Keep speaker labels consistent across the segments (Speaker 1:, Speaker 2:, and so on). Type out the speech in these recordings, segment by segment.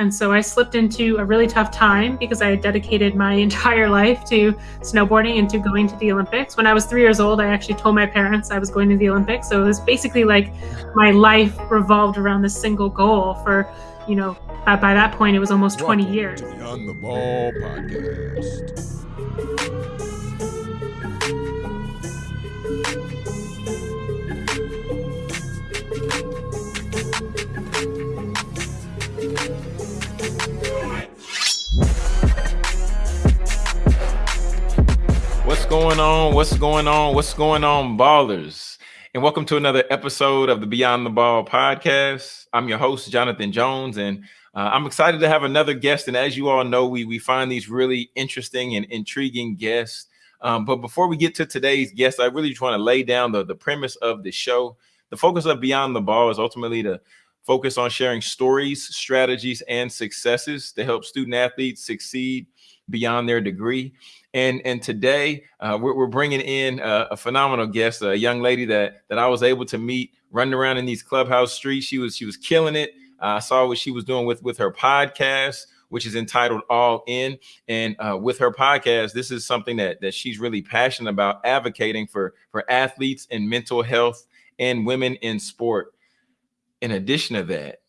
Speaker 1: And so I slipped into a really tough time because I had dedicated my entire life to snowboarding and to going to the Olympics. When I was three years old, I actually told my parents I was going to the Olympics. So it was basically like my life revolved around this single goal for, you know, by, by that point, it was almost 20 years.
Speaker 2: To the On the Ball podcast.
Speaker 3: Going on? What's going on? What's going on, ballers? And welcome to another episode of the Beyond the Ball podcast. I'm your host, Jonathan Jones, and uh, I'm excited to have another guest. And as you all know, we we find these really interesting and intriguing guests. Um, but before we get to today's guest, I really just want to lay down the, the premise of the show. The focus of Beyond the Ball is ultimately to focus on sharing stories, strategies, and successes to help student athletes succeed beyond their degree. And and today uh, we're, we're bringing in a, a, phenomenal guest, a young lady that that I was able to meet running around in these clubhouse streets. She was she was killing it. I saw what she was doing with with her podcast, which is entitled All In. And uh, with her podcast, this is something that that she's really passionate about, advocating for for athletes and mental health and women in sport. In addition to that,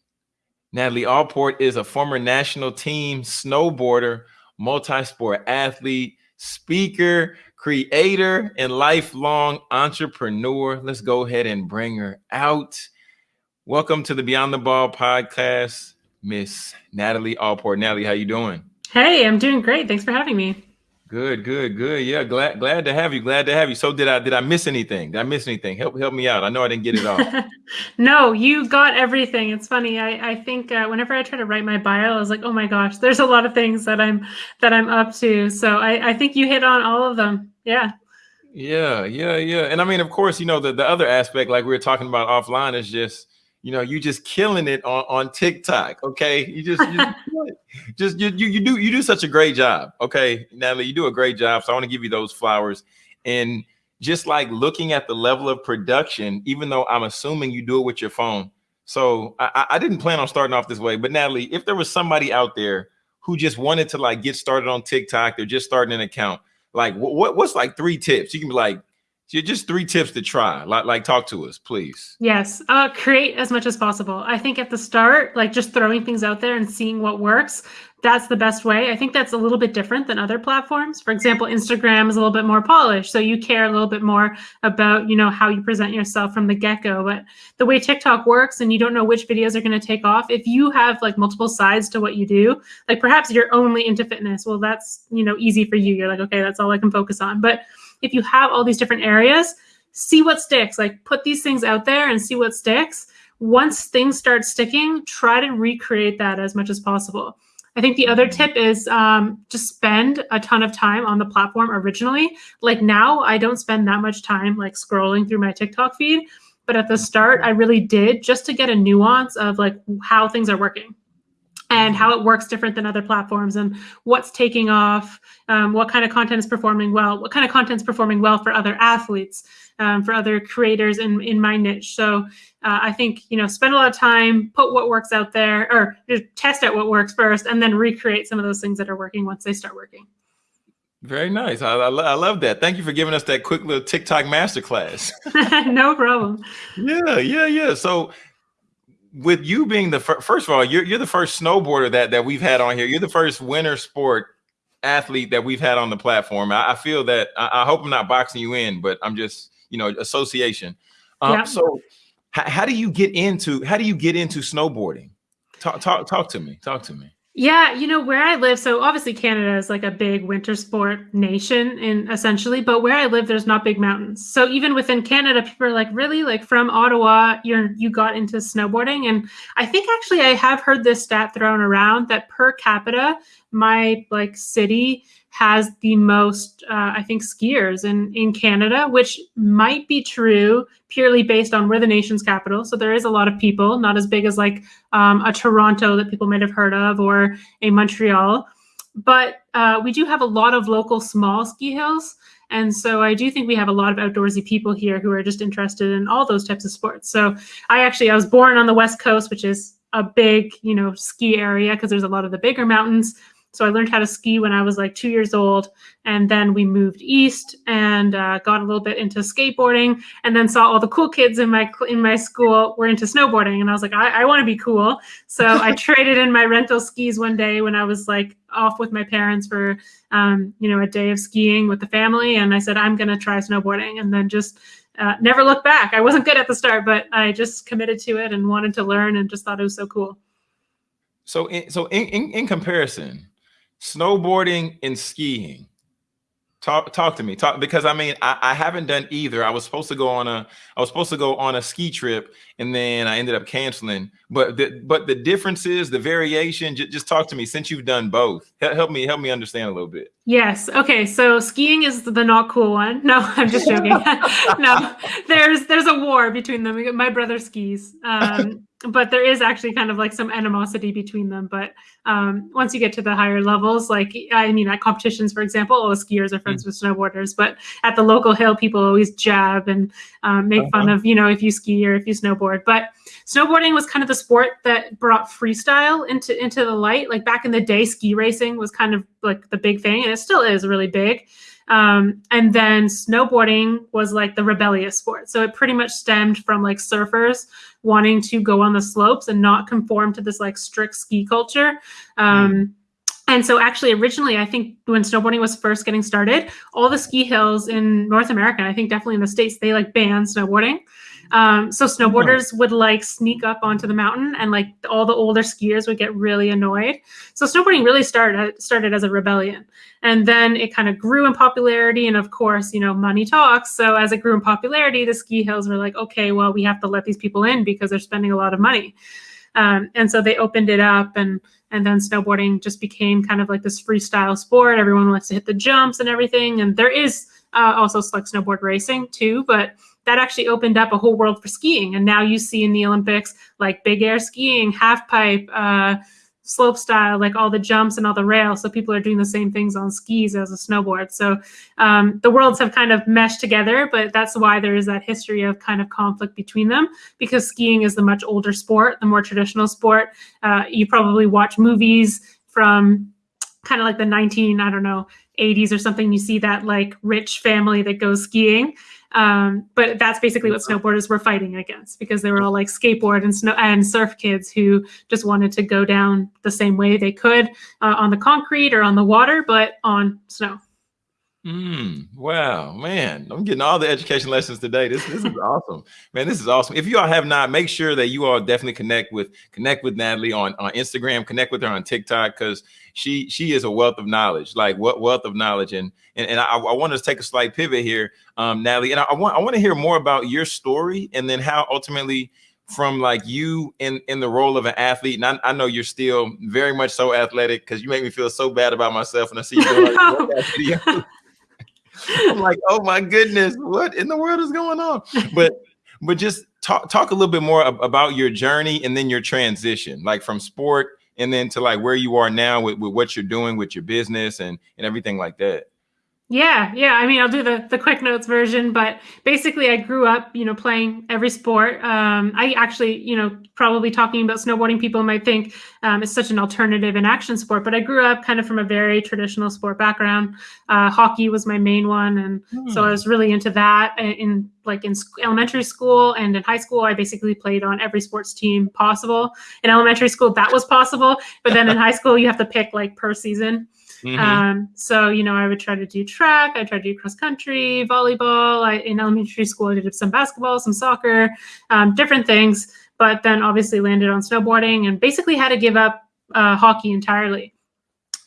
Speaker 3: Natalie Allport is a former national team snowboarder, multi-sport athlete speaker, creator, and lifelong entrepreneur. Let's go ahead and bring her out. Welcome to the Beyond the Ball podcast, Miss Natalie Allport. Natalie, how you doing?
Speaker 1: Hey, I'm doing great. Thanks for having me.
Speaker 3: Good, good, good. Yeah, glad glad to have you. Glad to have you. So did I did I miss anything? Did I miss anything? Help help me out. I know I didn't get it all.
Speaker 1: no, you got everything. It's funny. I I think uh, whenever I try to write my bio, I was like, oh my gosh, there's a lot of things that I'm that I'm up to. So I I think you hit on all of them. Yeah.
Speaker 3: Yeah, yeah, yeah. And I mean, of course, you know the the other aspect, like we were talking about offline, is just you know you just killing it on on TikTok. Okay, you just you just, just you, you you do you do such a great job. Okay, Natalie, you do a great job. So I want to give you those flowers. And just like looking at the level of production, even though I'm assuming you do it with your phone. So I, I didn't plan on starting off this way, but Natalie, if there was somebody out there who just wanted to like get started on TikTok, they're just starting an account. Like what what's like three tips? You can be like, just three tips to try. Like like talk to us please.
Speaker 1: Yes uh create as much as possible. I think at the start like just throwing things out there and seeing what works that's the best way. I think that's a little bit different than other platforms. For example instagram is a little bit more polished so you care a little bit more about you know how you present yourself from the get-go. But the way tiktok works and you don't know which videos are going to take off if you have like multiple sides to what you do like perhaps you're only into fitness well that's you know easy for you. You're like okay that's all i can focus on. But if you have all these different areas, see what sticks. Like put these things out there and see what sticks. Once things start sticking, try to recreate that as much as possible. I think the other tip is um, just spend a ton of time on the platform originally. Like now, I don't spend that much time like scrolling through my TikTok feed, but at the start, I really did just to get a nuance of like how things are working and how it works different than other platforms and what's taking off, um, what kind of content is performing well, what kind of content is performing well for other athletes, um, for other creators in, in my niche. So uh, I think, you know, spend a lot of time, put what works out there or just test out what works first and then recreate some of those things that are working once they start working.
Speaker 3: Very nice. I, I, I, love that. Thank you for giving us that quick little TikTok masterclass.
Speaker 1: no problem.
Speaker 3: Yeah, yeah, yeah. So with you being the fir- first of all, you're you're the first snowboarder that that we've had on here. You're the first winter sport athlete that we've had on the platform. I, I feel that I, I, hope I'm not boxing you in, but I'm just you know association. Um, yeah. So h- how do you get into how do you get into snowboarding? Talk talk talk to me. Talk to me.
Speaker 1: Yeah, you know where I live. So obviously Canada is like a big winter sport nation, in essentially. But where I live, there's not big mountains. So even within Canada, people are like, "Really? Like from Ottawa, you're you got into snowboarding?" And I think actually I have heard this stat thrown around that per capita, my like city has the most, uh, I think, skiers in in Canada, which might be true purely based on we're the nation's capital. So there is a lot of people, not as big as like um, a Toronto that people might have heard of or a Montreal, but uh, we do have a lot of local small ski hills. And so I do think we have a lot of outdoorsy people here who are just interested in all those types of sports. So I actually I was born on the West Coast, which is a big, you know, ski area because there's a lot of the bigger mountains. So I learned how to ski when I was like two years old, and then we moved east and uh, got a little bit into skateboarding, and then saw all the cool kids in my in my school were into snowboarding, and I was like, I, I want to be cool. So I traded in my rental skis one day when I was like off with my parents for um, you know a day of skiing with the family, and I said I'm gonna try snowboarding, and then just uh, never looked back. I wasn't good at the start, but I just committed to it and wanted to learn, and just thought it was so cool.
Speaker 3: So, in, so in, in, in comparison, snowboarding and skiing. Talk talk to me. Talk because i mean I, I, haven't done either. I was supposed to go on a i was supposed to go on a ski trip and then i ended up canceling. But the but the differences the variation just talk to me since you've done both. Help me help me understand a little bit.
Speaker 1: Yes. Okay so skiing is the not cool one. No i'm just joking. No there's there's a war between them. My brother skis. Um but there is actually kind of like some animosity between them. But um, once you get to the higher levels, like I mean, at competitions, for example, all the skiers are friends mm. with snowboarders. But at the local hill, people always jab and um, make uh-huh. fun of you know if you ski or if you snowboard. But snowboarding was kind of the sport that brought freestyle into into the light. Like back in the day, ski racing was kind of like the big thing, and it still is really big. Um, and then snowboarding was like the rebellious sport. So it pretty much stemmed from like surfers wanting to go on the slopes and not conform to this like strict ski culture. Um, mm. And so, actually, originally, I think when snowboarding was first getting started, all the ski hills in North America, I think definitely in the States, they like banned snowboarding. Um, so snowboarders would like sneak up onto the mountain, and like all the older skiers would get really annoyed. So snowboarding really started started as a rebellion, and then it kind of grew in popularity. And of course, you know, money talks. So as it grew in popularity, the ski hills were like, okay, well, we have to let these people in because they're spending a lot of money. Um, and so they opened it up and and then snowboarding just became kind of like this freestyle sport everyone wants to hit the jumps and everything and there is uh, also like snowboard racing too but that actually opened up a whole world for skiing. And now you see in the Olympics like big air skiing, half pipe, uh, slope style, like all the jumps and all the rails. So people are doing the same things on skis as a snowboard. So um, the worlds have kind of meshed together, but that's why there is that history of kind of conflict between them because skiing is the much older sport, the more traditional sport. Uh, you probably watch movies from kind of like the 19, I don't know, 80s or something. You see that like rich family that goes skiing. Um, but that's basically what snowboarders were fighting against because they were all like skateboard and snow and surf kids who just wanted to go down the same way they could uh, on the concrete or on the water, but on snow.
Speaker 3: Mm, wow, man, I'm getting all the education lessons today. This this is awesome, man. This is awesome. If you all have not, make sure that you all definitely connect with connect with Natalie on on Instagram. Connect with her on TikTok because she she is a wealth of knowledge, like what wealth of knowledge. And and, and I, I want to take a slight pivot here, um, Natalie, and I, I want I want to hear more about your story and then how ultimately from like you in in the role of an athlete and I, I know you're still very much so athletic because you make me feel so bad about myself when I see you doing like, I'm like, oh my goodness, what in the world is going on? But but just talk talk a little bit more about your journey and then your transition, like from sport and then to like where you are now with, with what you're doing with your business and and everything like that.
Speaker 1: Yeah, yeah. I mean, I'll do the the quick notes version, but basically, I grew up, you know, playing every sport. Um, I actually, you know, probably talking about snowboarding, people might think um, it's such an alternative and action sport, but I grew up kind of from a very traditional sport background. Uh, hockey was my main one, and mm. so I hmm. was really into that. In like in elementary school and in high school, I basically played on every sports team possible. In elementary school, that was possible, but then in high school, you have to pick like per season. Mm-hmm. Um, so, you know, I would try to do track, I tried to do cross country, volleyball. I, in elementary school, I did some basketball, some soccer, um, different things, but then obviously landed on snowboarding and basically had to give up uh, hockey entirely.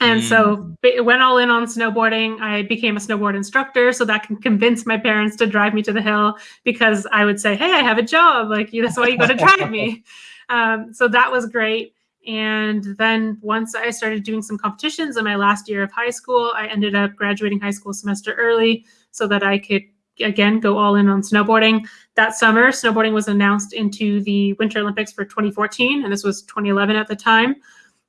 Speaker 1: And mm. so it went all in on snowboarding. I became a snowboard instructor, so that can convince my parents to drive me to the hill because I would say, "Hey, I have a job. Like that's why you got to drive me." Um, so that was great. And then once I started doing some competitions in my last year of high school, I ended up graduating high school semester early so that I could again go all in on snowboarding. That summer, snowboarding was announced into the Winter Olympics for 2014, and this was 2011 at the time.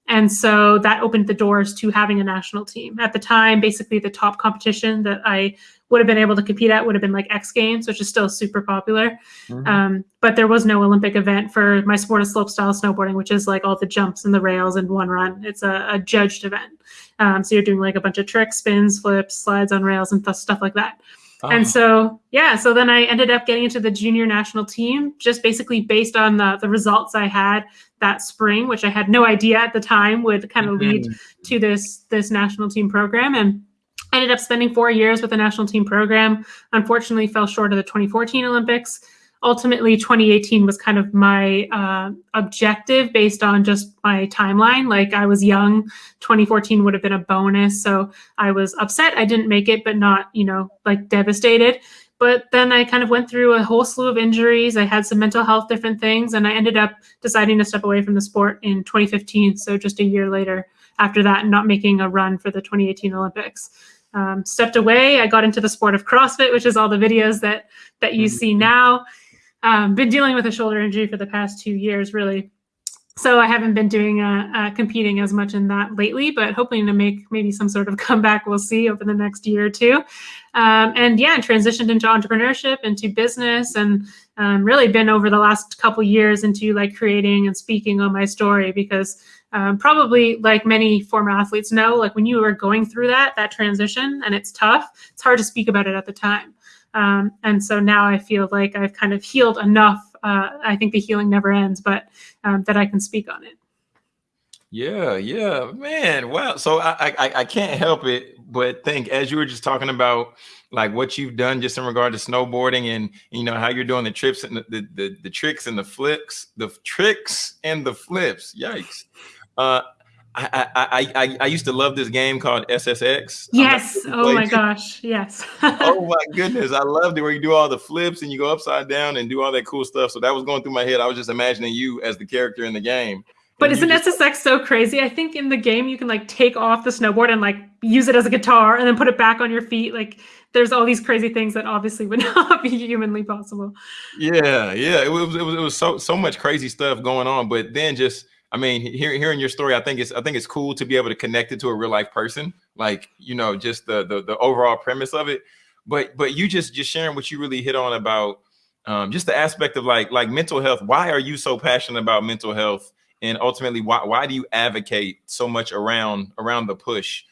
Speaker 1: And so that opened the doors to having a national team. At the time, basically the top competition that I would have been able to compete at would have been like X Games, which is still super popular. Mm-hmm. Um, but there was no Olympic event for my sport of slopestyle snowboarding, which is like all the jumps and the rails in one run. It's a, a judged event. Um, so you're doing like a bunch of tricks, spins, flips, slides on rails, and th- stuff like that. Oh. And so, yeah, so then I ended up getting into the junior national team just basically based on the, the results I had that spring, which I had no idea at the time would kind of mm-hmm. lead to this this national team program. And Ended up spending four years with the national team program. Unfortunately, fell short of the 2014 Olympics. Ultimately, 2018 was kind of my uh, objective based on just my timeline. Like I was young, 2014 would have been a bonus. So I was upset I didn't make it, but not, you know, like devastated. But then I kind of went through a whole slew of injuries. I had some mental health different things, and I ended up deciding to step away from the sport in 2015. So just a year later after that, not making a run for the 2018 Olympics. Um, stepped away. I got into the sport of CrossFit, which is all the videos that that you mm-hmm. see now. Um, been dealing with a shoulder injury for the past two years, really so I haven't been doing uh, uh, competing as much in that lately, but hoping to make maybe some sort of comeback. We'll see over the next year or two. Um, and yeah, transitioned into entrepreneurship, into business, and um, really been over the last couple years into like creating and speaking on my story because um, probably like many former athletes know, like when you are going through that that transition and it's tough, it's hard to speak about it at the time. Um, and so now I feel like I've kind of healed enough uh, I think the healing never ends, but um, that I can speak on it.
Speaker 3: Yeah, yeah, man. Wow. So I, I I can't help it but think as you were just talking about like what you've done just in regard to snowboarding and you know how you're doing the trips and the the, the, the tricks and the flips, the tricks and the flips. Yikes. Uh I, I, I, I used to love this game called SSX.
Speaker 1: Yes. Oh my gosh. Yes.
Speaker 3: oh my goodness. I loved it where you do all the flips and you go upside down and do all that cool stuff. So that was going through my head. I was just imagining you as the character in the game.
Speaker 1: But isn't just... SSX so crazy? I think in the game you can like take off the snowboard and like use it as a guitar and then put it back on your feet. Like there's all these crazy things that obviously would not be humanly possible.
Speaker 3: Yeah, yeah. It was it was it was so so much crazy stuff going on. But then just I mean, hearing hearing your story, I think it's I think it's cool to be able to connect it to a real life person, like you know, just the the, the overall premise of it. But but you just just sharing what you really hit on about um, just the aspect of like like mental health. Why are you so passionate about mental health, and ultimately, why why do you advocate so much around around the push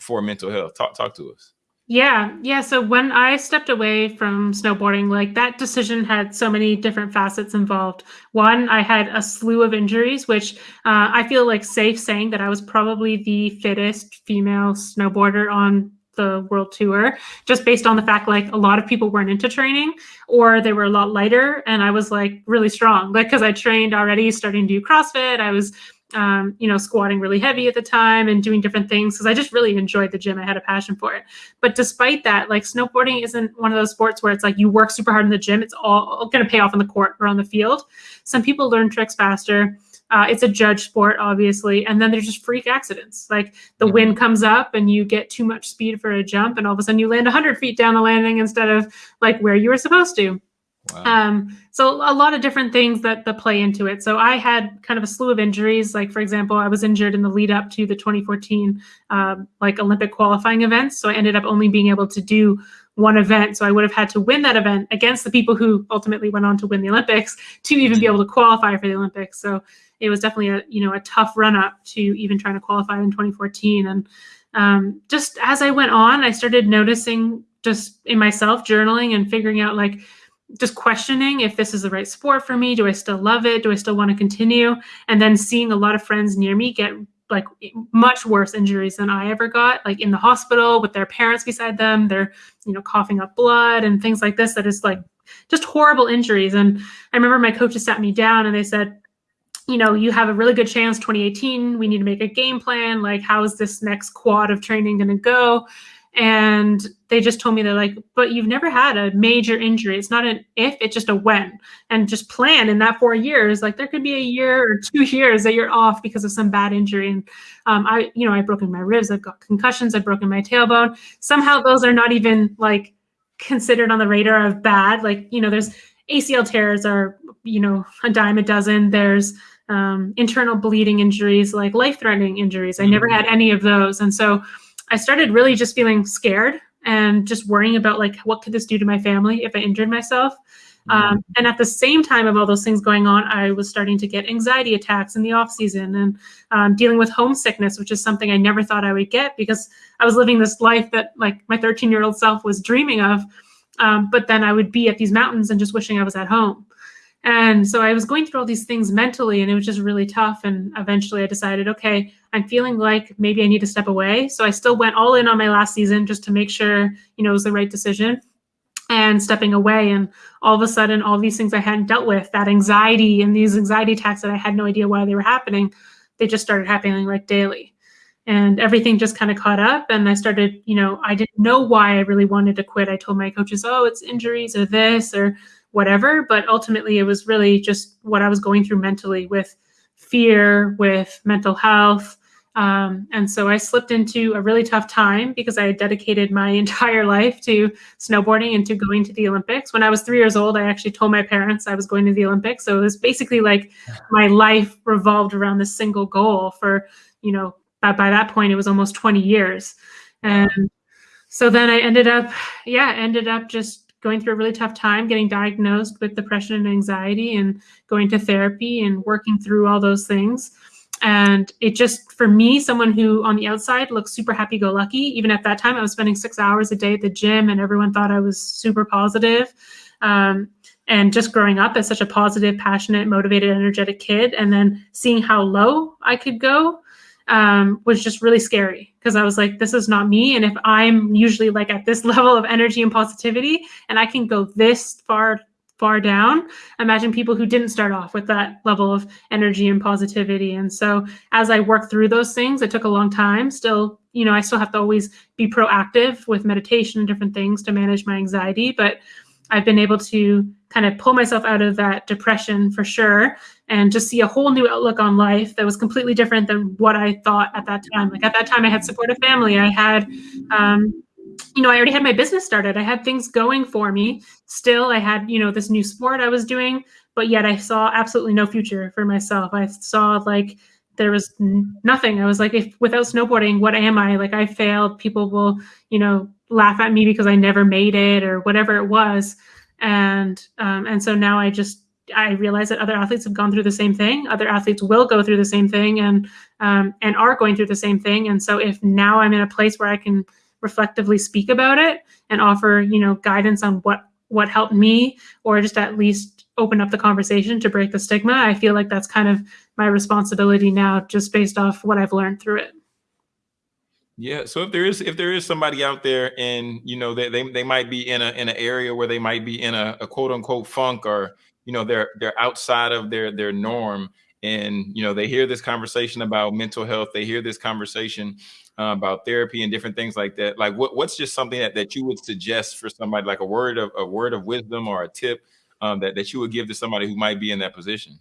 Speaker 3: for mental health? Talk talk to us.
Speaker 1: Yeah, yeah. So when I stepped away from snowboarding, like that decision had so many different facets involved. One, I had a slew of injuries, which uh, I feel like safe saying that I was probably the fittest female snowboarder on the world tour, just based on the fact like a lot of people weren't into training or they were a lot lighter, and I was like really strong, like because I trained already, starting to do CrossFit. I was um, you know, squatting really heavy at the time and doing different things because I just really enjoyed the gym. I had a passion for it. But despite that, like snowboarding isn't one of those sports where it's like you work super hard in the gym, it's all going to pay off on the court or on the field. Some people learn tricks faster. Uh, it's a judge sport, obviously. And then there's just freak accidents. Like the wind comes up and you get too much speed for a jump, and all of a sudden you land 100 feet down the landing instead of like where you were supposed to. Wow. Um, so a lot of different things that that play into it. So I had kind of a slew of injuries. Like for example, I was injured in the lead up to the 2014 um, like Olympic qualifying events. So I ended up only being able to do one event. So I would have had to win that event against the people who ultimately went on to win the Olympics to even be able to qualify for the Olympics. So it was definitely a you know a tough run up to even trying to qualify in 2014. And um, just as I went on, I started noticing just in myself journaling and figuring out like just questioning if this is the right sport for me. Do I still love it? Do I still want to continue? And then seeing a lot of friends near me get like much worse injuries than I ever got, like in the hospital with their parents beside them. They're, you know, coughing up blood and things like this. That is like just horrible injuries. And I remember my coaches sat me down and they said, you know, you have a really good chance 2018. We need to make a game plan. Like, how is this next quad of training going to go? And they just told me they're like but you've never had a major injury it's not an if it's just a when and just plan in that four years like there could be a year or two years that you're off because of some bad injury and um, i you know i've broken my ribs i've got concussions i've broken my tailbone somehow those are not even like considered on the radar of bad like you know there's acl tears are you know a dime a dozen there's um, internal bleeding injuries, like life threatening injuries. I never mm-hmm. had any of those. And so I started really just feeling scared and just worrying about like, what could this do to my family if I injured myself? Um, mm-hmm. and at the same time of all those things going on, I was starting to get anxiety attacks in the off season and um, dealing with homesickness, which is something I never thought I would get because I was living this life that like my 13 year old self was dreaming of. Um, but then I would be at these mountains and just wishing I was at home. And so I was going through all these things mentally, and it was just really tough. And eventually I decided, okay, I'm feeling like maybe I need to step away. So I still went all in on my last season just to make sure, you know, it was the right decision and stepping away. And all of a sudden, all these things I hadn't dealt with, that anxiety and these anxiety attacks that I had no idea why they were happening, they just started happening like daily. And everything just kind of caught up. And I started, you know, I didn't know why I really wanted to quit. I told my coaches, oh, it's injuries or this or whatever. But ultimately, it was really just what I was going through mentally with fear, with mental health, um, and so I slipped into a really tough time because I had dedicated my entire life to snowboarding and to going to the Olympics. When I was three years old, I actually told my parents I was going to the Olympics. So it was basically like my life revolved around this single goal for, you know, by, by that point, it was almost 20 years. And so then I ended up, yeah, ended up just going through a really tough time, getting diagnosed with depression and anxiety and going to therapy and working through all those things. And it just for me someone who on the outside looks super happy go lucky even at that time i was spending six hours a day at the gym and everyone thought i was super positive. Um, and just growing up as such a positive passionate motivated energetic kid and then seeing how low i could go um, was just really scary because i was like this is not me and if i'm usually like at this level of energy and positivity and i can go this far far down. Imagine people who didn't start off with that level of energy and positivity. And so as I worked through those things, it took a long time. Still, you know, I still have to always be proactive with meditation and different things to manage my anxiety, but I've been able to kind of pull myself out of that depression for sure and just see a whole new outlook on life that was completely different than what I thought at that time. Like at that time, I had supportive family. I had um, you know, I already had my business started. I had things going for me. Still, I had, you know, this new sport I was doing, but yet I saw absolutely no future for myself. I saw like there was nothing. I was like, if without snowboarding, what am I? Like I failed. People will, you know, laugh at me because I never made it or whatever it was. And um, and so now I just I realize that other athletes have gone through the same thing. Other athletes will go through the same thing and um, and are going through the same thing. And so if now I'm in a place where I can reflectively speak about it and offer you know guidance on what what helped me or just at least open up the conversation to break the stigma i feel like that's kind of my responsibility now just based off what i've learned through it
Speaker 3: yeah so if there is if there is somebody out there and you know they, they, they might be in a in an area where they might be in a, a quote unquote funk or you know they're they're outside of their their norm and you know they hear this conversation about mental health they hear this conversation uh, about therapy and different things like that like what, what's just something that, that you would suggest for somebody like a word of a word of wisdom or a tip um, that, that you would give to somebody who might be in that position?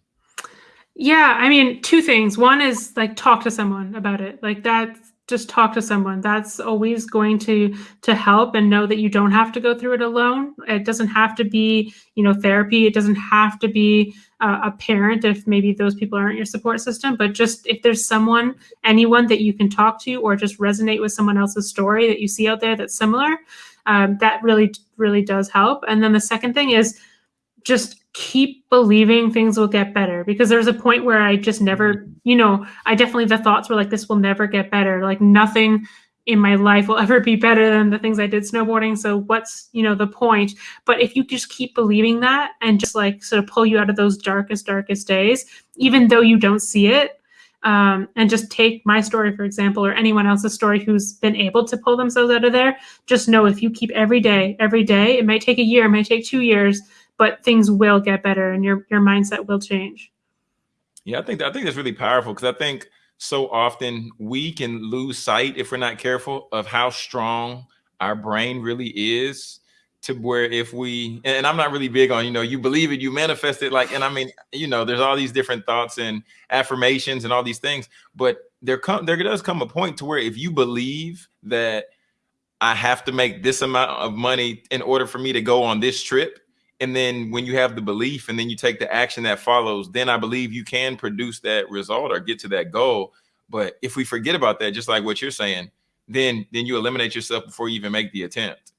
Speaker 1: Yeah i mean two things. One is like talk to someone about it. Like that's just talk to someone. That's always going to to help and know that you don't have to go through it alone. It doesn't have to be you know therapy. It doesn't have to be uh, a parent if maybe those people aren't your support system but just if there's someone anyone that you can talk to or just resonate with someone else's story that you see out there that's similar um, that really really does help. And then the second thing is just keep believing things will get better because there's a point where I just never, mm-hmm. you know, I definitely the thoughts were like this will never get better. Like nothing in my life will ever be better than the things I did snowboarding. So what's, you know, the point? But if you just keep believing that and just like sort of pull you out of those darkest, darkest days, even though you don't see it, um, and just take my story, for example, or anyone else's story who's been able to pull themselves out of there, just know if you keep every day, every day, it might take a year, it might take two years, but things will get better and your your mindset will change.
Speaker 3: Yeah, I think I think that's really powerful because I think so often we can lose sight if we're not careful of how strong our brain really is to where if we and I'm not really big on you know you believe it you manifest it like and I mean you know there's all these different thoughts and affirmations and all these things but there come there does come a point to where if you believe that I have to make this amount of money in order for me to go on this trip and then when you have the belief and then you take the action that follows then i believe you can produce that result or get to that goal. But if we forget about that just like what you're saying then then you eliminate yourself before you even make the attempt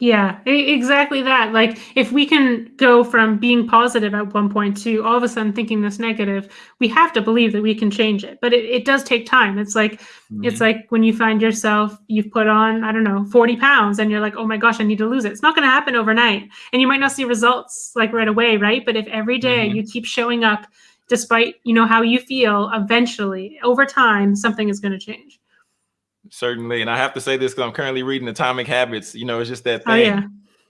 Speaker 1: yeah, exactly that. Like if we can go from being positive at one point to all of a sudden thinking this negative, we have to believe that we can change it. But it, it does take time. It's like mm-hmm. it's like when you find yourself you've put on, I don't know, 40 pounds and you're like, oh my gosh, I need to lose it. It's not gonna happen overnight. And you might not see results like right away, right? But if every day mm-hmm. you keep showing up despite you know how you feel, eventually over time something is gonna change.
Speaker 3: Certainly. And I have to say this because I'm currently reading Atomic Habits. You know, it's just that thing. Oh, yeah.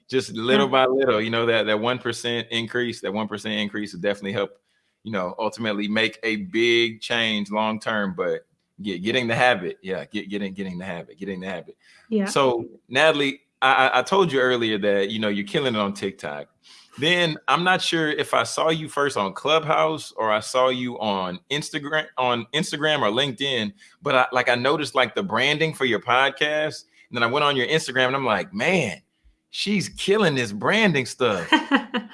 Speaker 3: Just little yeah. by little, you know, that that one percent increase, that one percent increase will definitely help, you know, ultimately make a big change long term. But get getting the habit, yeah, get getting getting the habit, getting the habit. Yeah. So Natalie, I, I told you earlier that you know you're killing it on TikTok. Then I'm not sure if I saw you first on Clubhouse or I saw you on Instagram on Instagram or LinkedIn, but I like I noticed like the branding for your podcast. And then I went on your Instagram and I'm like, man, she's killing this branding stuff.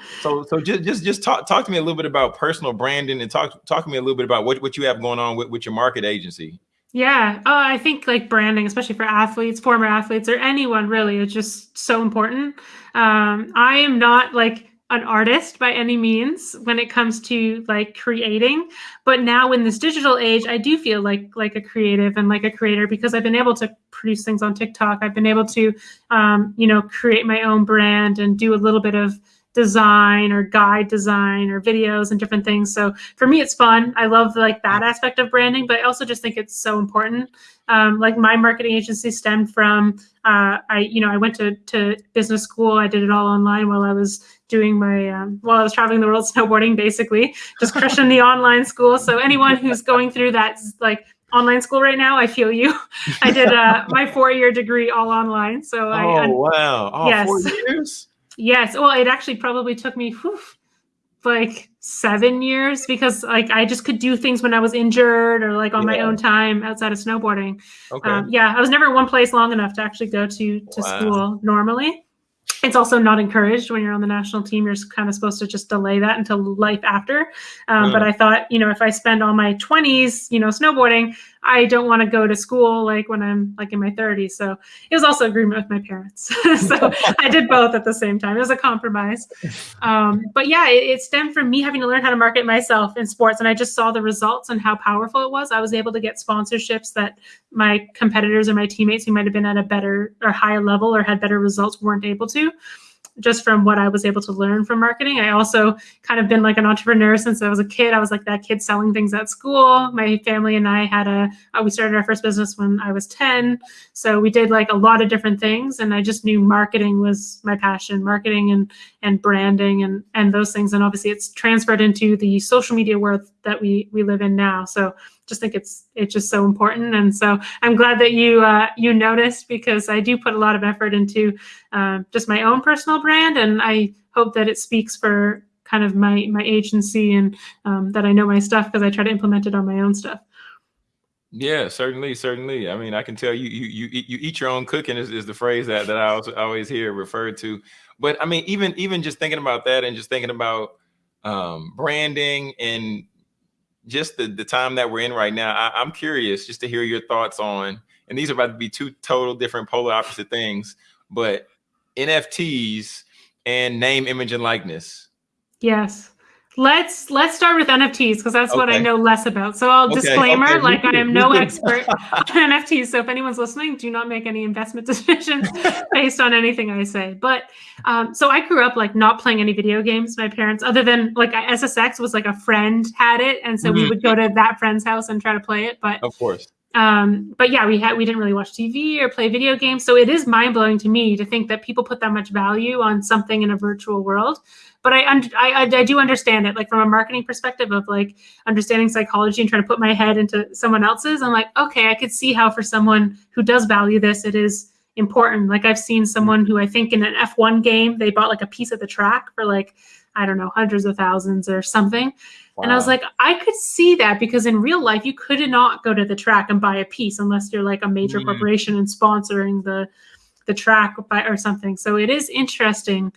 Speaker 3: so so just just just talk talk to me a little bit about personal branding and talk talk to me a little bit about what, what you have going on with, with your market agency.
Speaker 1: Yeah. Oh, I think like branding, especially for athletes, former athletes, or anyone really, is just so important. Um, I am not like an artist by any means when it comes to like creating. But now in this digital age i do feel like like a creative and like a creator because i've been able to produce things on tiktok. I've been able to um, you know create my own brand and do a little bit of design or guide design or videos and different things so for me it's fun i love like that aspect of branding but i also just think it's so important um, like my marketing agency stemmed from uh, I you know I went to to business school. I did it all online while I was doing my um, while I was traveling the world snowboarding, basically just crushing the online school. So anyone who's going through that like online school right now, I feel you. I did uh, my four year degree all online. So
Speaker 3: oh
Speaker 1: I,
Speaker 3: wow, oh, yes. four years.
Speaker 1: Yes. Well, it actually probably took me whew, like seven years because like I just could do things when I was injured or like on yeah. my own time outside of snowboarding. Okay. Um, yeah, I was never in one place long enough to actually go to to wow. school normally it's also not encouraged when you're on the national team. You're kind of supposed to just delay that until life after. Um, mm. But I thought, you know, if I spend all my 20s, you know, snowboarding, I don't want to go to school like when I'm like in my 30s. So it was also agreement with my parents. so I did both at the same time. It was a compromise. Um, but yeah, it, it, stemmed from me having to learn how to market myself in sports. And I just saw the results and how powerful it was. I was able to get sponsorships that my competitors or my teammates who might have been at a better or higher level or had better results weren't able to just from what I was able to learn from marketing. I also kind of been like an entrepreneur since I was a kid. I was like that kid selling things at school. My family and I had a, uh, we started our first business when I was 10. So we did like a lot of different things. And I just knew marketing was my passion, marketing and, and branding and, and those things. And obviously it's transferred into the social media world that we, we live in now. So just think it's it's just so important and so i'm glad that you uh, you noticed because i do put a lot of effort into uh, just my own personal brand and i hope that it speaks for kind of my my agency and um, that i know my stuff because i try to implement it on my own stuff
Speaker 3: yeah, certainly, certainly. I mean, I can tell you, you, you, you eat your own cooking is, is the phrase that, that I always hear referred to. But I mean, even, even just thinking about that and just thinking about um, branding and just the, the time that we're in right now, I, I'm curious just to hear your thoughts on, and these are about to be two total different polar opposite things, but NFTs and name, image, and likeness.
Speaker 1: Yes. Let's let's start with NFTs because that's okay. what I know less about. So I'll okay. disclaimer, okay. like I am no expert on NFTs. So if anyone's listening, do not make any investment decisions based on anything I say. But um, so I grew up like not playing any video games. My parents, other than like SSX, was like a friend had it, and so mm-hmm. we would go to that friend's house and try to play it. But
Speaker 3: of course,
Speaker 1: um, but yeah, we had we didn't really watch TV or play video games, so it is mind blowing to me to think that people put that much value on something in a virtual world but I, I, I do understand it like from a marketing perspective of like understanding psychology and trying to put my head into someone else's. I'm like okay i could see how for someone who does value this it is important. Like i've seen someone who i think in an f1 game they bought like a piece of the track for like i don't know hundreds of thousands or something. Wow. and i was like i could see that because in real life you could not go to the track and buy a piece unless you're like a major mm-hmm. corporation and sponsoring the the track by, or something. So it is interesting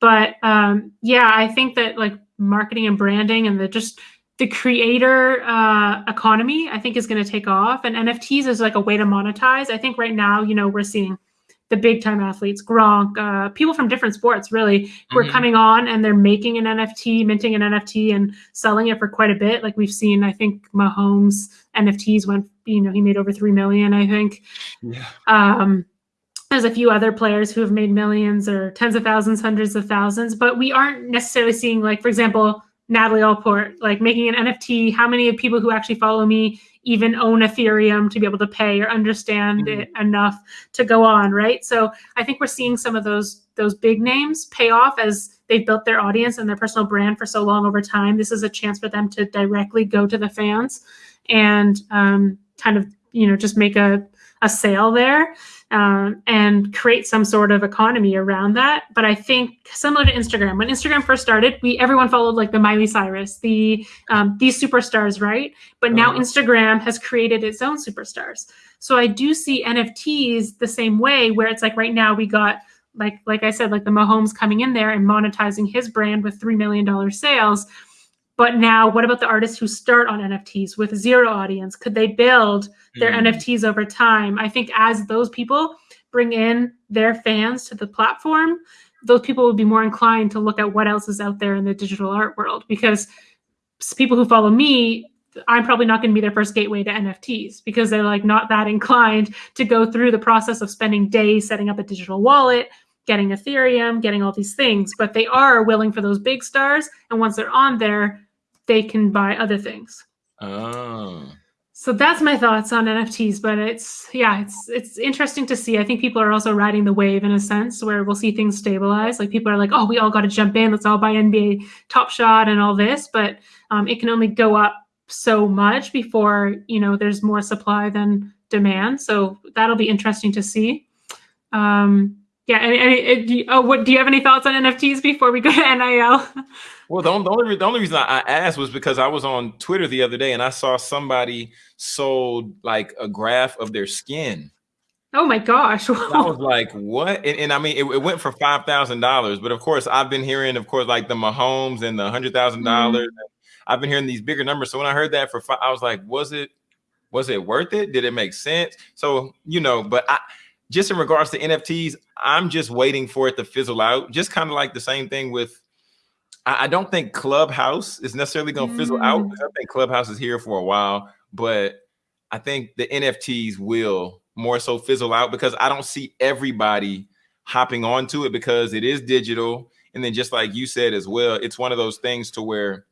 Speaker 1: But um, yeah, I think that like marketing and branding and the just the creator uh, economy, I think, is going to take off. And NFTs is like a way to monetize. I think right now, you know, we're seeing the big time athletes, Gronk, uh, people from different sports really who mm-hmm. are coming on and they're making an NFT, minting an NFT and selling it for quite a bit. Like we've seen, I think Mahomes NFTs went, you know, he made over 3 million, I think. Yeah. Um, there's a few other players who have made millions or tens of thousands, hundreds of thousands, but we aren't necessarily seeing like, for example, Natalie Allport, like making an NFT. How many of people who actually follow me even own Ethereum to be able to pay or understand mm-hmm. it enough to go on, right? So I think we're seeing some of those those big names pay off as they've built their audience and their personal brand for so long over time. This is a chance for them to directly go to the fans and um, kind of you know just make a a sale there um, and create some sort of economy around that. But I think similar to Instagram, when Instagram first started, we everyone followed like the Miley Cyrus, the um, these superstars, right? But now uh-huh. Instagram has created its own superstars. So I do see NFTs the same way, where it's like right now we got like like I said, like the Mahomes coming in there and monetizing his brand with three million dollar sales. But now, what about the artists who start on NFTs with zero audience? Could they build their mm. NFTs over time? I think as those people bring in their fans to the platform, those people will be more inclined to look at what else is out there in the digital art world because people who follow me I'm probably not going to be their first gateway to NFTs because they're like not that inclined to go through the process of spending days setting up a digital wallet, getting Ethereum, getting all these things, but they are willing for those big stars. And once they're on there, they can buy other things. Oh. So that's my thoughts on NFTs, but it's yeah, it's it's interesting to see. I think people are also riding the wave in a sense where we'll see things stabilize. Like people are like, oh, we all got to jump in. Let's all buy NBA Top Shot and all this, but um, it can only go up so much before you know there's more supply than demand. So that'll be interesting to see. Um, yeah, and, and, and oh, what do you have any thoughts on NFTs before we go to NIL?
Speaker 3: Well, the only, the only, the only reason I asked was because I was on Twitter the other day and I saw somebody sold like a graph of their skin.
Speaker 1: Oh my gosh!
Speaker 3: I was like, "What?" And, and I mean, it, it, went for five thousand dollars. But of course, I've been hearing, of course, like the Mahomes and the hundred thousand dollars. Mm-hmm. I've been hearing these bigger numbers. So when I heard that for five, I was like, "Was it? Was it worth it? Did it make sense?" So you know, but I just in regards to NFTs, I'm just waiting for it to fizzle out. Just kind of like the same thing with I, I don't think Clubhouse is necessarily going to mm. fizzle out. Mm. I think Clubhouse is here for a while, but I think the NFTs will more so fizzle out because I don't see everybody hopping onto it because it is digital. And then just like you said as well, it's one of those things to where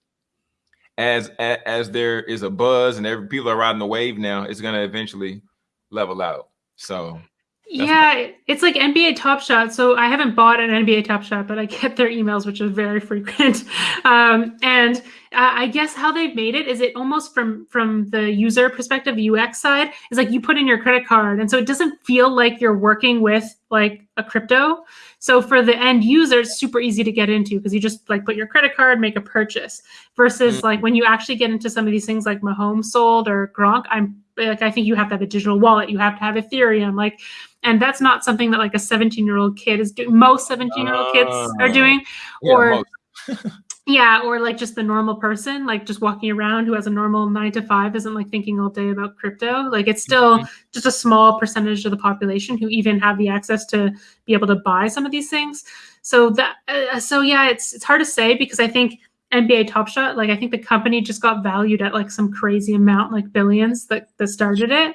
Speaker 3: as as there is a buzz and every people are riding the wave now, it's going to eventually level out. So
Speaker 1: yeah, it's like NBA Top Shot. So I haven't bought an NBA Top Shot, but I get their emails, which is very frequent. Um, and uh, I guess how they've made it is it almost from from the user perspective, UX side, is like you put in your credit card, and so it doesn't feel like you're working with like a crypto. So for the end user, it's super easy to get into because you just like put your credit card, make a purchase. Versus mm-hmm. like when you actually get into some of these things like Mahomes sold or Gronk, I'm like I think you have to have a digital wallet, you have to have Ethereum, like and that's not something that like a 17 year old kid is doing most 17 year old kids are doing yeah, or yeah or like just the normal person like just walking around who has a normal nine to five isn't like thinking all day about crypto like it's still mm-hmm. just a small percentage of the population who even have the access to be able to buy some of these things so that uh, so yeah it's it's hard to say because i think NBA Top Shot, like I think the company just got valued at like some crazy amount, like billions that, that started it.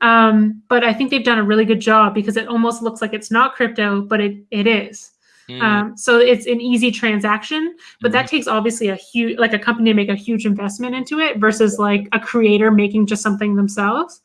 Speaker 1: Um, but I think they've done a really good job because it almost looks like it's not crypto, but it it is. Mm. Um, so it's an easy transaction, but mm. that takes obviously a huge, like a company to make a huge investment into it versus like a creator making just something themselves.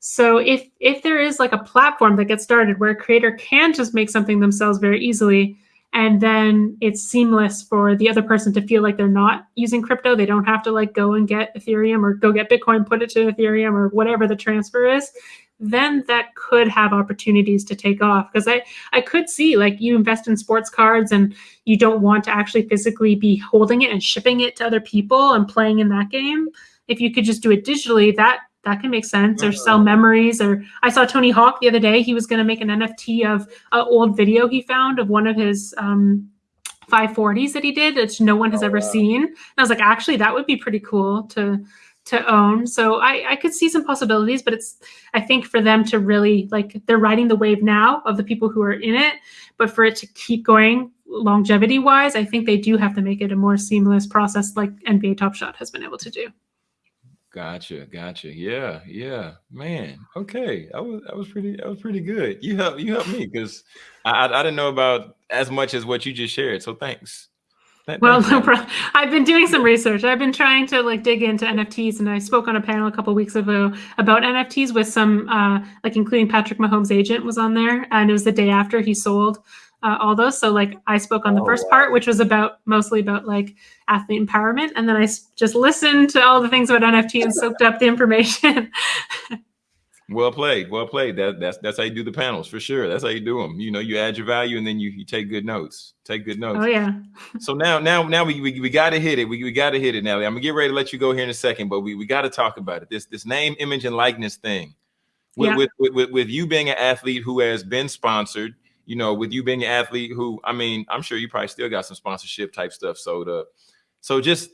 Speaker 1: So if if there is like a platform that gets started where a creator can just make something themselves very easily, and then it's seamless for the other person to feel like they're not using crypto. They don't have to like go and get ethereum or go get bitcoin put it to ethereum or whatever the transfer is. Then that could have opportunities to take off. Because i i could see like you invest in sports cards and you don't want to actually physically be holding it and shipping it to other people and playing in that game. If you could just do it digitally that that can make sense. Or sell memories or i saw tony hawk the other day. He was going to make an nft of an old video he found of one of his um, 540s that he did which no one has
Speaker 3: Oh,
Speaker 1: ever
Speaker 3: wow.
Speaker 1: seen. And i was like actually that would be pretty cool to to own. So I, I could see some possibilities but it's i think for them to really like they're riding the wave now of the people who are in it but for it to keep going longevity wise i think they do have to make it a more seamless process like nba top shot has been able to do
Speaker 3: Gotcha, gotcha. Yeah, yeah, man. Okay, I was that was pretty that was pretty good. You helped you helped me because I, I I didn't know about as much as what you just shared. So thanks. Th-
Speaker 1: Well,
Speaker 3: thanks,
Speaker 1: no. I've been doing some research. I've been trying to like dig into NFTs, and I spoke on a panel a couple weeks ago about NFTs with some, uh, like including Patrick Mahomes' agent was on there, and it was the day after he sold uh, all those. So like I spoke on the
Speaker 3: Oh,
Speaker 1: first
Speaker 3: wow.
Speaker 1: part, which was about mostly about like athlete empowerment, and then I just listened to all the things about NFT and soaked up the information.
Speaker 3: Well played, well played. That that's that's how you do the panels for sure. That's how you do them. You know, you add your value and then you, you take good notes. Take good notes.
Speaker 1: oh yeah,
Speaker 3: So now, now, now we we, we got to hit it. We, we got to hit it, Nelly. I'm gonna get ready to let you go here in a second, but we, we got to talk about it. This this name, image, and likeness thing. With,
Speaker 1: Yeah.
Speaker 3: with, with with with you being an athlete who has been sponsored, you know, with you being an athlete who, I mean, I'm sure you probably still got some sponsorship type stuff sold up. So just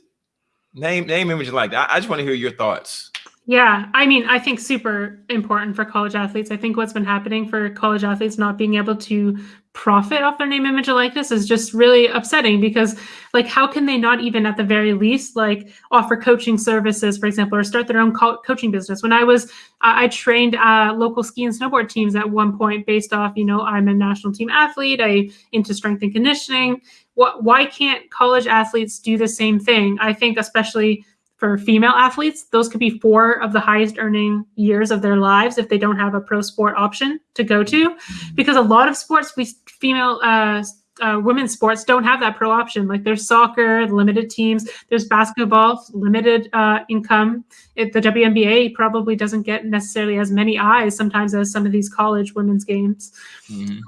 Speaker 3: name name, image, like. I, I just want to hear your thoughts.
Speaker 1: Yeah, I mean, I think super important for college athletes. I think what's been happening for college athletes not being able to profit off their name, image, and likeness is just really upsetting because, like, how can they not even at the very least, like, offer coaching services, for example, or start their own co- coaching business? When I was, I I trained uh, local ski and snowboard teams at one point based off, you know, I'm a national team athlete, I into strength and conditioning. What, why can't college athletes do the same thing? I think, especially for female athletes, those could be four of the highest earning years of their lives if they don't have a pro sport option to go to. Because a lot of sports, we female uh, uh, women's sports don't have that pro option. Like there's soccer, limited teams. There's basketball, limited uh, income. It, the WNBA probably doesn't get necessarily as many eyes sometimes as some of these college women's games.
Speaker 3: Mhm.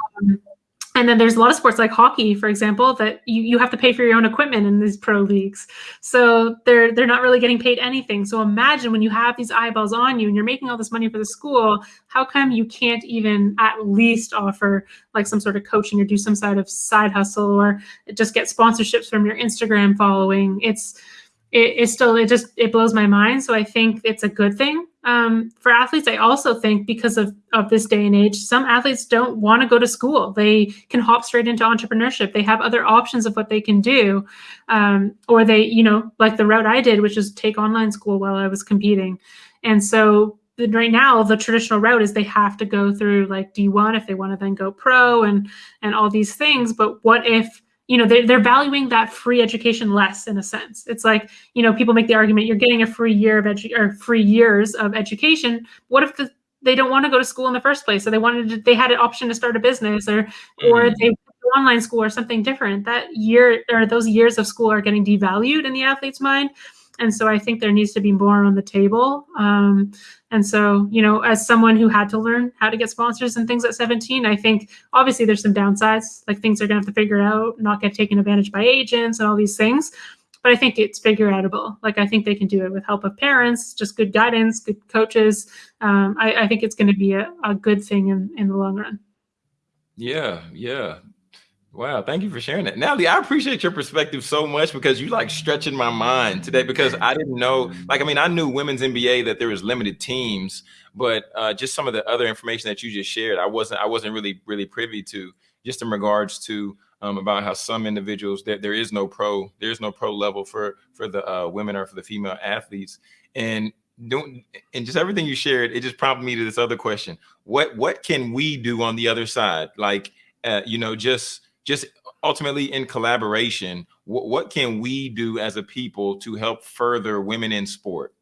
Speaker 1: And then there's a lot of sports like hockey, for example, that you, you have to pay for your own equipment in these pro leagues. So they're they're not really getting paid anything. So imagine when you have these eyeballs on you and you're making all this money for the school, how come you can't even at least offer like some sort of coaching or do some sort of side hustle or just get sponsorships from your Instagram following? It's it, it's still it just it blows my mind. So I think it's a good thing um, for athletes. I also think because of of this day and age, some athletes don't want to go to school. They can hop straight into entrepreneurship. They have other options of what they can do, um, or they you know like the route I did, which is take online school while I was competing, and so. Right now, the traditional route is they have to go through like D1 if they want to then go pro and and all these things. But what if you know they're, they're valuing that free education less in a sense? It's like you know people make the argument you're getting a free year of edu- or free years of education what if the, they don't want to go to school in the first place so they wanted to, they had an option to start a business or or
Speaker 3: Mhm.
Speaker 1: they online school or something different that year or those years of school are getting devalued in the athlete's mind and so i think there needs to be more on the table um, and so you know as someone who had to learn how to get sponsors and things at 17 i think obviously there's some downsides like things are going to have to figure out not get taken advantage by agents and all these things but I think it's figure outable. Like I think they can do it with help of parents, just good guidance, good coaches. Um, I, I think it's going to be a, a good thing in, in the long run.
Speaker 3: Yeah, yeah. Wow, thank you for sharing that. Natalie, I appreciate your perspective so much because you like stretching my mind today because I didn't know, like, I mean, I knew women's NBA that there was limited teams, but uh, just some of the other information that you just shared, I wasn't, I wasn't really, really privy to just in regards to um, about how some individuals that there is no pro, there's no pro level for, for the uh, women or for the female athletes. And don't, and just everything you shared, it just prompted me to this other question. What, what can we do on the other side? Like, uh, you know, just, just ultimately in collaboration, what, what can we do as a people to help further women in sport?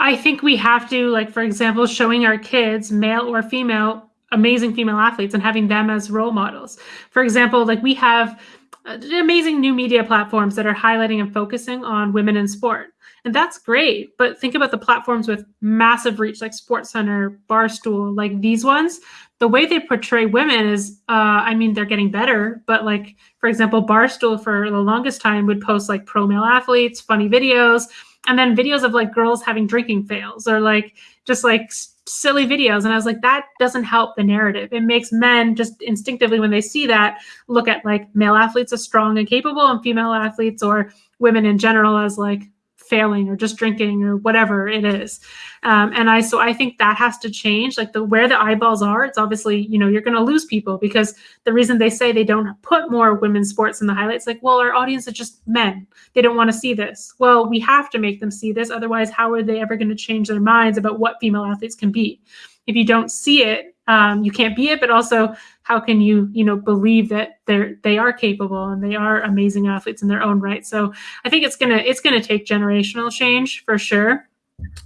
Speaker 1: I think we have to, like, for example, showing our kids, male or female, amazing female athletes and having them as role models. For example, like we have uh, amazing new media platforms that are highlighting and focusing on women in sport. And that's great. But think about the platforms with massive reach, like SportsCenter, Barstool, like these ones. The way they portray women is, uh, I mean, they're getting better. But like, for example, Barstool for the longest time would post like pro male athletes, funny videos, and then videos of like girls having drinking fails or like just like silly videos. And I was like, that doesn't help the narrative. It makes men just instinctively, when they see that, look at like male athletes as strong and capable and female athletes or women in general as like failing or just drinking or whatever it is. Um, and i so i think that has to change. Like the where the eyeballs are it's obviously you know you're going to lose people because the reason they say they don't put more women's sports in the highlights like well our audience is just men. They don't want to see this. Well we have to make them see this. Otherwise how are they ever going to change their minds about what female athletes can be? If you don't see it um, you can't be it but also how can you you know believe that they're they are capable and they are amazing athletes in their own right? So i think it's gonna it's gonna take generational change for sure.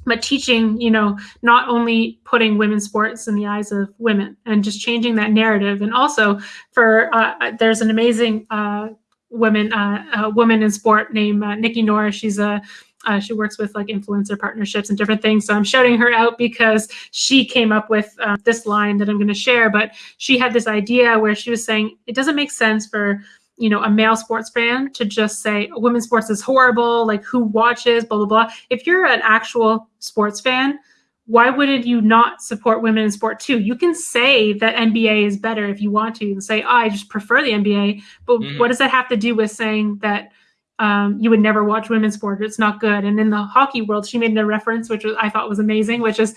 Speaker 1: But teaching you know not only putting women's sports in the eyes of women and just changing that narrative. And also for uh, there's an amazing uh, woman uh, woman in sport named uh, nikki norris she's a uh, she works with like influencer partnerships and different things. So I'm shouting her out because she came up with uh, this line that I'm going to share. But she had this idea where she was saying it doesn't make sense for you know a male sports fan to just say women's sports is horrible. Like who watches? Blah blah blah. If you're an actual sports fan, why wouldn't you not support women in sport too? You can say that NBA is better if you want to, and say oh, I just prefer the NBA. But mm-hmm. what does that have to do with saying that? Um, you would never watch women's sport. It's not good. And in the hockey world, she made a reference, which was, I thought was amazing, which is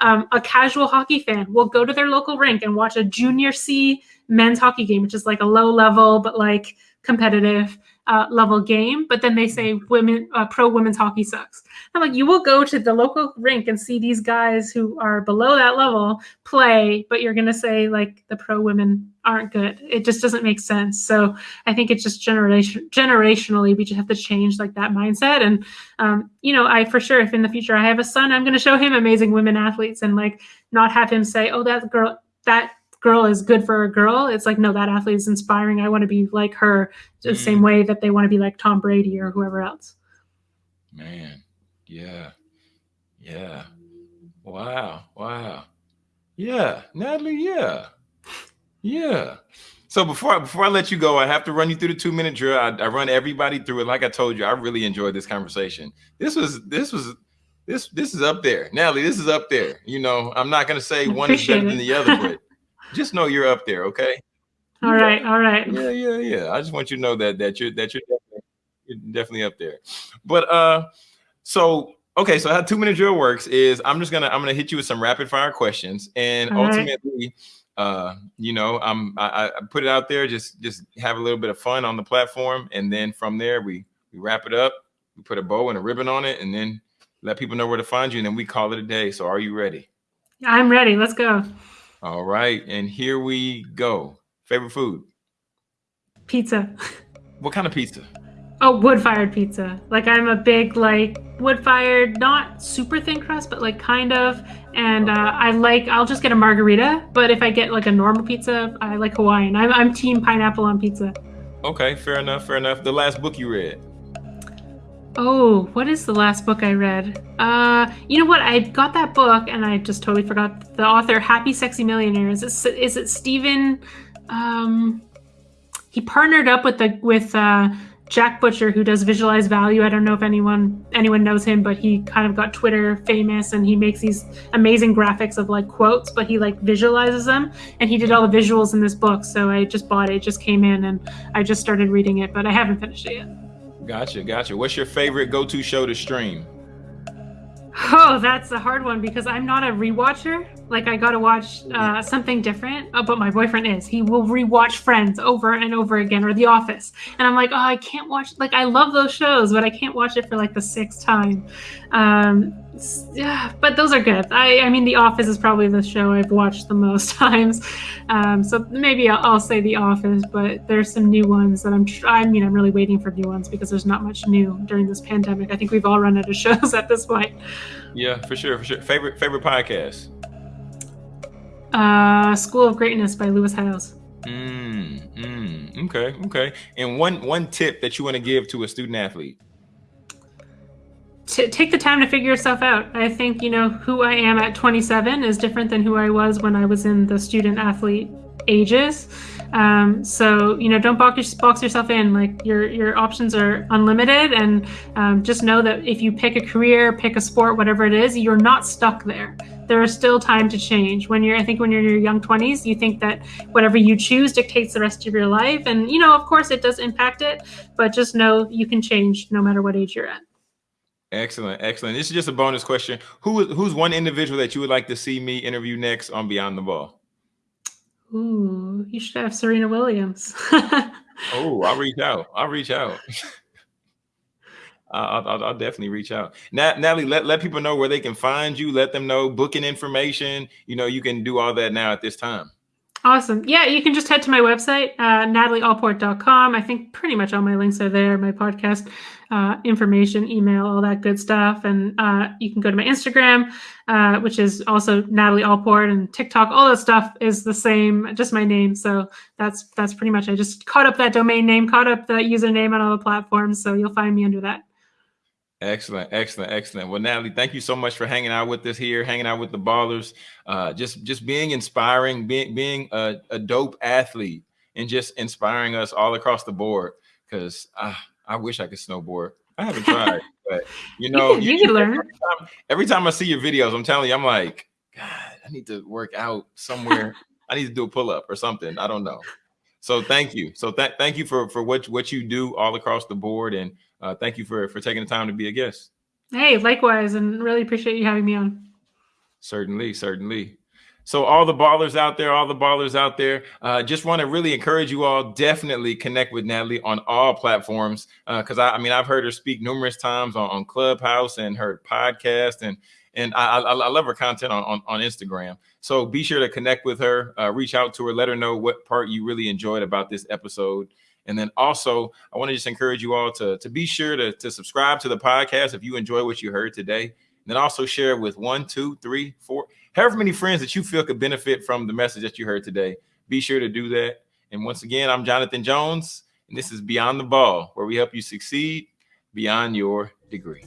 Speaker 1: um, a casual hockey fan will go to their local rink and watch a junior C men's hockey game, which is like a low level but like competitive uh, level game. But then they say women uh, pro women's hockey sucks. I'm like, you will go to the local rink and see these guys who are below that level play, but you're gonna say like the pro women aren't good. It just doesn't make sense. So I think it's just generation generationally we just have to change like that mindset. And um, you know, I for sure if in the future I have a son, I'm gonna show him amazing women athletes and like not have him say, oh that girl that girl is good for a girl. It's like, no, that athlete is inspiring. I want to be like her the mm. same way that they want to be like Tom Brady or whoever else.
Speaker 3: Man, yeah. Yeah. Wow. Wow. Yeah. Natalie, yeah. Yeah. So before I, before I let you go, I have to run you through the two minute drill. I, I run everybody through it. Like I told you, I really enjoyed this conversation. This was this was this this is up there, Natalie. This is up there. You know, I'm not gonna say one is better than the other, but just know you're up there, okay?
Speaker 1: All right, all right.
Speaker 3: Yeah, yeah, yeah. I just want you to know that that you're that you're definitely, you're definitely up there. But uh, so okay, so how two minute drill works is I'm just gonna I'm gonna hit you with some rapid fire questions, and all ultimately, right. uh, you know, I'm I, I put it out there, just just have a little bit of fun on the platform, and then from there we we wrap it up, we put a bow and a ribbon on it, and then let people know where to find you, and then we call it a day. So are you ready?
Speaker 1: I'm ready. Let's go.
Speaker 3: All right, and here we go. Favorite food?
Speaker 1: Pizza.
Speaker 3: What kind of pizza?
Speaker 1: Oh, wood-fired pizza. Like I'm a big like wood-fired, not super thin crust, but like kind of. And uh, I like. I'll just get a margherita. But if I get like a normal pizza, I like Hawaiian. I'm I'm team pineapple on pizza.
Speaker 3: Okay, fair enough. Fair enough. The last book you read?
Speaker 1: Oh, what is the last book I read? Uh, you know what? I got that book and I just totally forgot the author. Happy Sexy Millionaire. Is it is it Steven? Um, he partnered up with the with uh, Jack Butcher, who does Visualize Value. I don't know if anyone anyone knows him, but he kind of got Twitter famous and he makes these amazing graphics of like quotes, but he like visualizes them. And he did all the visuals in this book. So I just bought it. it just came in and I just started reading it, but I haven't finished it yet.
Speaker 3: Gotcha, gotcha. What's your favorite go-to show to stream?
Speaker 1: Oh, that's a hard one because I'm not a rewatcher. Like I gotta watch uh, something different. Oh, but my boyfriend is. He will rewatch Friends over and over again, or The Office, and I'm like, oh, I can't watch. Like I love those shows, but I can't watch it for like the sixth time. Um, yeah, but those are good. I, I mean, The Office is probably the show I've watched the most times. Um, so maybe I'll, I'll, say The Office, but there's some new ones that I'm. I mean, I'm really waiting for new ones because there's not much new during this pandemic. I think we've all run out of shows at this point.
Speaker 3: Yeah, for sure, for sure. Favorite favorite podcast.
Speaker 1: Uh, School of Greatness by Lewis Howes.
Speaker 3: Mm, mm, okay, okay. And one one tip that you want to give to a student athlete
Speaker 1: take the time to figure yourself out. I think, you know, who I am at 27 is different than who I was when I was in the student athlete ages. Um, so you know, don't box, box yourself in. Like your your options are unlimited, and um, just know that if you pick a career, pick a sport, whatever it is, you're not stuck there. There is still time to change. When you're, I think, when you're in your young 20s, you think that whatever you choose dictates the rest of your life, and you know, of course, it does impact it. But just know you can change no matter what age you're at.
Speaker 3: Excellent, excellent. This is just a bonus question. Who who's one individual that you would like to see me interview next on Beyond the Ball?
Speaker 1: Ooh, you should have Serena Williams.
Speaker 3: oh, I'll reach out. I'll reach out. I'll, I'll, I'll, definitely reach out. Nat, Natalie, let, let people know where they can find you. Let them know booking information. You know, you can do all that now at this time.
Speaker 1: Awesome. Yeah, you can just head to my website, uh, natalieallport.com. I think pretty much all my links are there, my podcast uh, information, email, all that good stuff. And uh, you can go to my Instagram, uh, which is also Natalie Allport, and TikTok. All that stuff is the same, just my name. So that's that's pretty much. I just caught up that domain name, caught up the username on all the platforms. So you'll find me under that.
Speaker 3: Excellent, excellent, excellent. Well, Natalie, thank you so much for hanging out with us here, hanging out with the ballers, uh, just just being inspiring, being being a, a dope athlete, and just inspiring us all across the board. Because uh, I wish I could snowboard. I haven't tried, but you know,
Speaker 1: you, you, can learn.
Speaker 3: Every time, every time I see your videos, I'm telling you, I'm like, God, I need to work out somewhere. I need to do a pull up or something. I don't know. So thank you. So th- thank you for for what what you do all across the board and uh, thank you for for taking the time to be a guest.
Speaker 1: Hey, likewise, and really appreciate you having me on.
Speaker 3: Certainly, certainly. So all the ballers out there, all the ballers out there, uh, just want to really encourage you all. Definitely connect with Natalie on all platforms because uh, I, I, mean I've heard her speak numerous times on, on Clubhouse and her podcast and and I, I, I love her content on, on, on Instagram. So be sure to connect with her, uh, reach out to her, let her know what part you really enjoyed about this episode. And then also, I want to just encourage you all to, to be sure to, to subscribe to the podcast if you enjoy what you heard today. And then also share with one, two, three, four, however many friends that you feel could benefit from the message that you heard today. Be sure to do that. And once again, I'm Jonathan Jones, and this is Beyond the Ball, where we help you succeed beyond your degree.